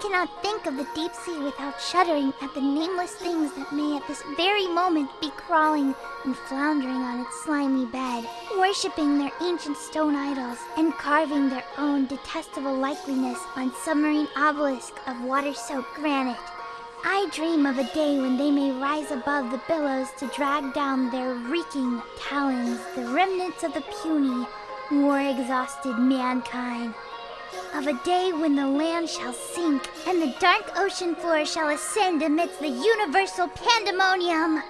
cannot think of the deep sea without shuddering at the nameless things that may at this very moment be crawling and floundering on its slimy bed, worshipping their ancient stone idols and carving their own detestable likeliness on submarine obelisk of water-soaked granite. I dream of a day when they may rise above the billows to drag down their reeking talons the remnants of the puny, war-exhausted mankind. Of a day when the land shall sink and the dark ocean floor shall ascend amidst the universal pandemonium.